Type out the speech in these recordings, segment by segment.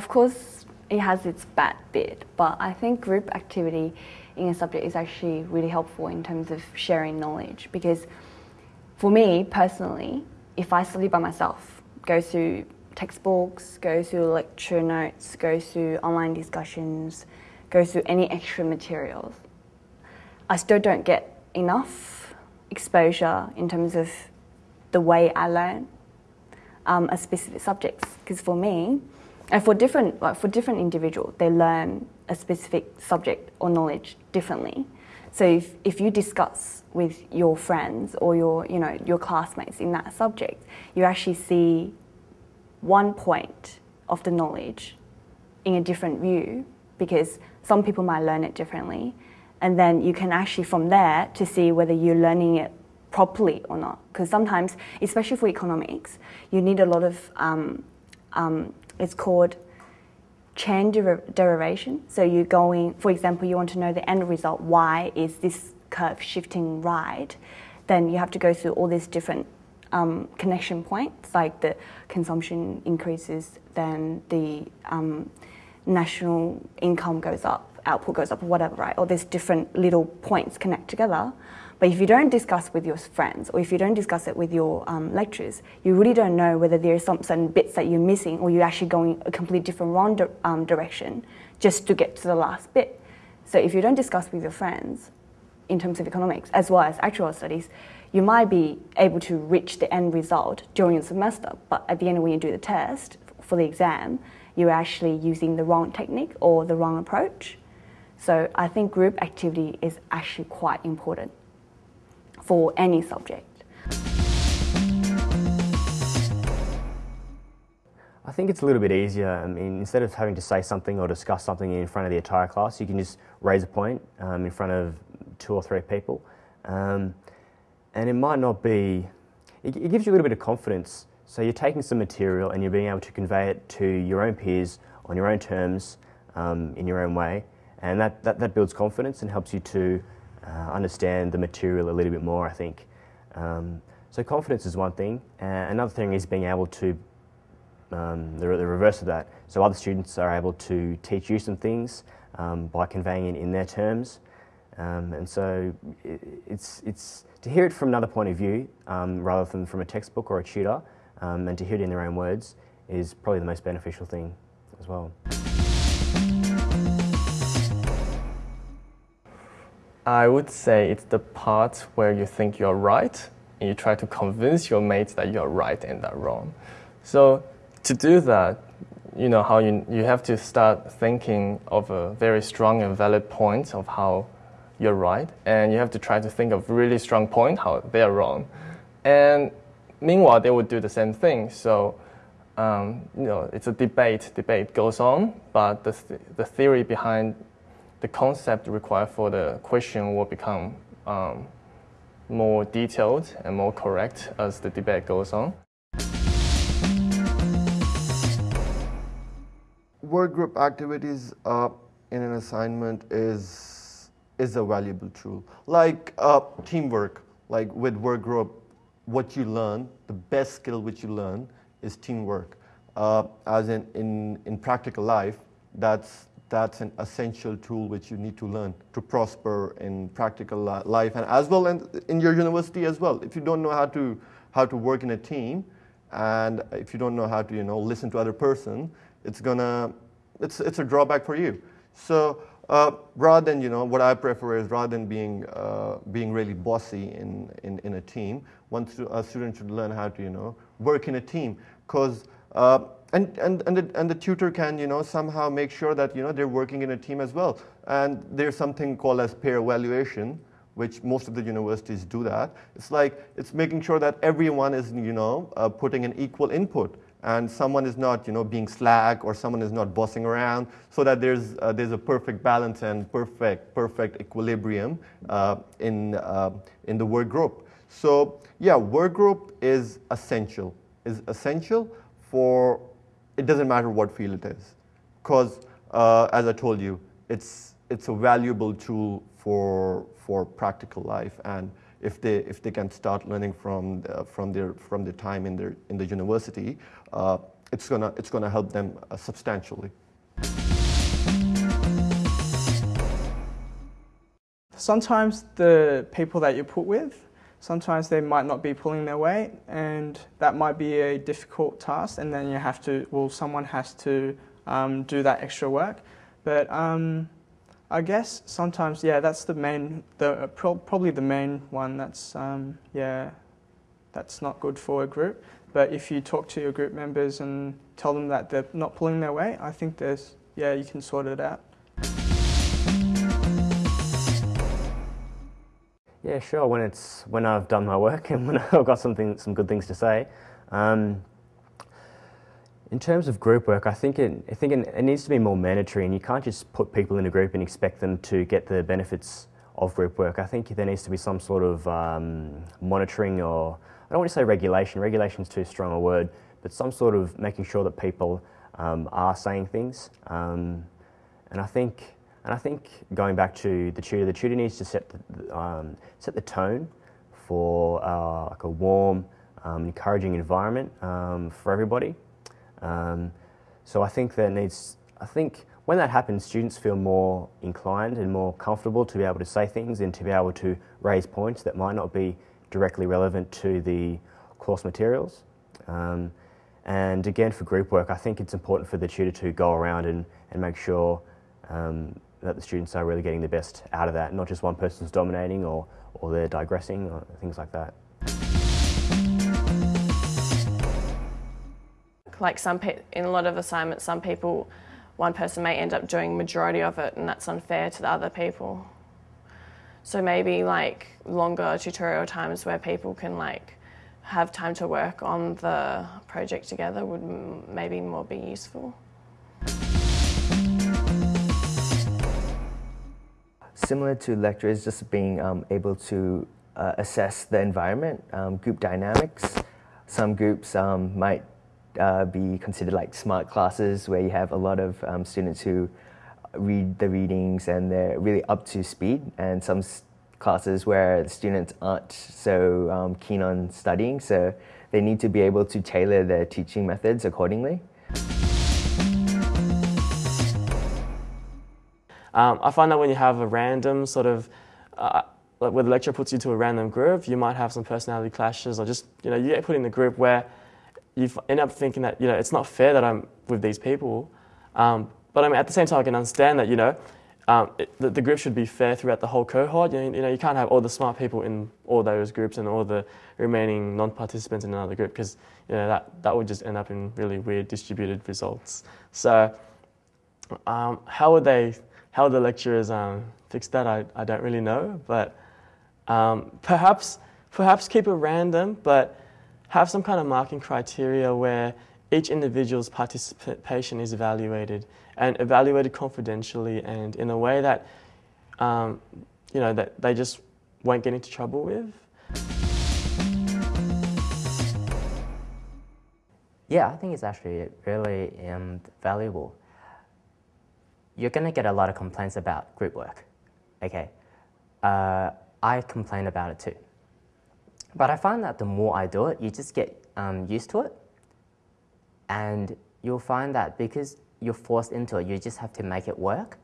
of course, it has its bad bit, but I think group activity in a subject is actually really helpful in terms of sharing knowledge because for me personally, if I study by myself, go through textbooks, go through lecture notes, go through online discussions, go through any extra materials, I still don't get enough exposure in terms of the way I learn um, a specific subject. Because for me, and for different like for different individuals, they learn a specific subject or knowledge differently. So if, if you discuss with your friends or your you know your classmates in that subject, you actually see one point of the knowledge in a different view because some people might learn it differently and then you can actually from there to see whether you're learning it properly or not because sometimes especially for economics you need a lot of um, um, it's called chain der- derivation so you're going for example you want to know the end result why is this curve shifting right then you have to go through all these different um, connection points like the consumption increases then the um, national income goes up output goes up whatever, right? Or there's different little points connect together. But if you don't discuss with your friends or if you don't discuss it with your um, lecturers, you really don't know whether there's some certain bits that you're missing or you're actually going a completely different wrong di- um, direction just to get to the last bit. So if you don't discuss with your friends in terms of economics as well as actual studies, you might be able to reach the end result during the semester, but at the end when you do the test for the exam, you're actually using the wrong technique or the wrong approach. So I think group activity is actually quite important for any subject. I think it's a little bit easier. I mean, instead of having to say something or discuss something in front of the entire class, you can just raise a point um, in front of two or three people. Um, and it might not be, it, it gives you a little bit of confidence. So you're taking some material and you're being able to convey it to your own peers on your own terms um, in your own way. And that, that, that builds confidence and helps you to uh, understand the material a little bit more, I think. Um, so confidence is one thing. Uh, another thing is being able to, um, the, the reverse of that. So other students are able to teach you some things um, by conveying it in their terms. Um, and so it, it's, it's to hear it from another point of view um, rather than from a textbook or a tutor um, and to hear it in their own words is probably the most beneficial thing as well. I would say it's the part where you think you're right and you try to convince your mates that you're right and they're wrong. So to do that, you know how you you have to start thinking of a very strong and valid point of how you're right, and you have to try to think of really strong point how they're wrong. And meanwhile, they would do the same thing. So um, you know it's a debate. Debate goes on, but the th- the theory behind the concept required for the question will become um, more detailed and more correct as the debate goes on. Work group activities uh, in an assignment is is a valuable tool. Like uh, teamwork, like with work group, what you learn, the best skill which you learn is teamwork. Uh, as in, in in practical life, that's that's an essential tool which you need to learn to prosper in practical life and as well in, in your university as well. If you don't know how to how to work in a team, and if you don't know how to you know listen to other person, it's gonna it's it's a drawback for you. So uh, rather than you know what I prefer is rather than being uh, being really bossy in, in, in a team, one stu- a student should learn how to you know work in a team because. Uh, and, and, and, the, and the tutor can you know somehow make sure that you know they're working in a team as well. And there's something called as peer evaluation which most of the universities do that. It's like it's making sure that everyone is you know uh, putting an equal input. And someone is not you know being slack or someone is not bossing around so that there's uh, there's a perfect balance and perfect perfect equilibrium uh, in uh, in the work group. So yeah work group is essential is essential for it doesn't matter what field it is. Because, uh, as I told you, it's, it's a valuable tool for, for practical life. And if they, if they can start learning from, the, from, their, from their time in, their, in the university, uh, it's gonna it's gonna help them uh, substantially. Sometimes the people that you put with, sometimes they might not be pulling their weight, and that might be a difficult task. And then you have to, well, someone has to um, do that extra work. But um, I guess sometimes, yeah, that's the main, the pro- probably the main one. That's um, yeah, that's not good for a group. But if you talk to your group members and tell them that they're not pulling their weight, I think there's yeah, you can sort it out. Yeah, sure. When it's when I've done my work and when I've got something, some good things to say. Um, in terms of group work, I think it, I think it, needs to be more mandatory, and you can't just put people in a group and expect them to get the benefits of group work. I think there needs to be some sort of um, monitoring, or I don't want to say regulation. Regulation is too strong a word, but some sort of making sure that people um, are saying things. Um, and I think, and I think going back to the tutor, the tutor needs to set the, um, set the tone for uh, like a warm, um, encouraging environment um, for everybody. Um, so I think that needs, I think when that happens, students feel more inclined and more comfortable to be able to say things and to be able to raise points that might not be directly relevant to the course materials. Um, and again, for group work, I think it's important for the tutor to go around and, and make sure um, that the students are really getting the best out of that, not just one person's dominating or, or they're digressing or things like that. like some in a lot of assignments, some people, one person may end up doing majority of it, and that's unfair to the other people. So maybe like longer tutorial times where people can like have time to work on the project together would maybe more be useful. Similar to lecturers, just being um, able to uh, assess the environment, um, group dynamics. Some groups um, might uh, be considered like smart classes where you have a lot of um, students who read the readings and they're really up to speed, and some classes where the students aren't so um, keen on studying, so they need to be able to tailor their teaching methods accordingly. Um, I find that when you have a random sort of uh, like where the lecturer puts you to a random group, you might have some personality clashes, or just you know you get put in the group where you end up thinking that you know it's not fair that I'm with these people. Um, but I mean, at the same time, I can understand that you know um, it, the, the, group should be fair throughout the whole cohort. You know, you know, you can't have all the smart people in all those groups and all the remaining non-participants in another group because you know that that would just end up in really weird distributed results. So um, how would they? How the lecturers um, fix that? I, I don't really know, but um, perhaps perhaps keep it random, but have some kind of marking criteria where each individual's participation is evaluated and evaluated confidentially and in a way that um, you know that they just won't get into trouble with. Yeah, I think it's actually really um, valuable. You're going to get a lot of complaints about group work. Okay, uh, I complain about it too. But I find that the more I do it, you just get um, used to it. And you'll find that because you're forced into it, you just have to make it work.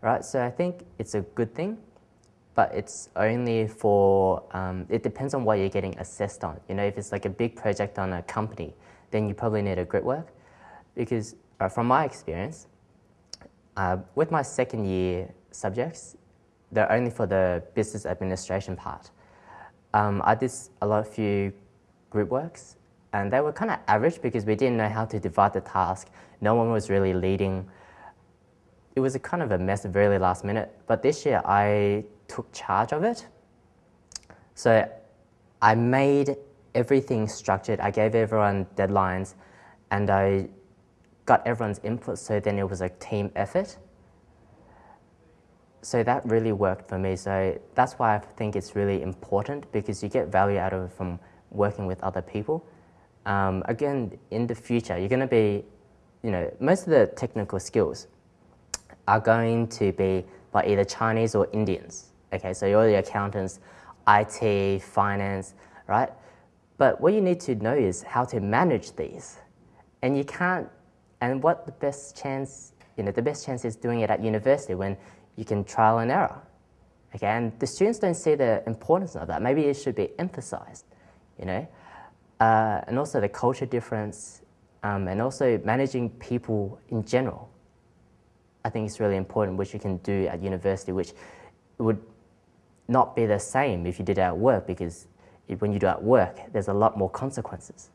Right? So I think it's a good thing, but it's only for, um, it depends on what you're getting assessed on. You know, if it's like a big project on a company, then you probably need a group work. Because uh, from my experience, uh, with my second year subjects, they're only for the business administration part. Um, I did a lot of few group works, and they were kind of average because we didn't know how to divide the task. No one was really leading. It was a kind of a mess, very last minute. But this year, I took charge of it. So I made everything structured. I gave everyone deadlines, and I got everyone's input. So then it was a team effort so that really worked for me. So that's why I think it's really important because you get value out of it from working with other people. Um, again, in the future, you're going to be, you know, most of the technical skills are going to be by either Chinese or Indians. Okay, so you're the accountants, IT, finance, right? But what you need to know is how to manage these. And you can't, and what the best chance, you know, the best chance is doing it at university when you can trial and error. Okay, and the students don't see the importance of that. Maybe it should be emphasized, you know. Uh, and also the culture difference, um, and also managing people in general. I think it's really important, which you can do at university, which would not be the same if you did it at work because when you do it at work, there's a lot more consequences.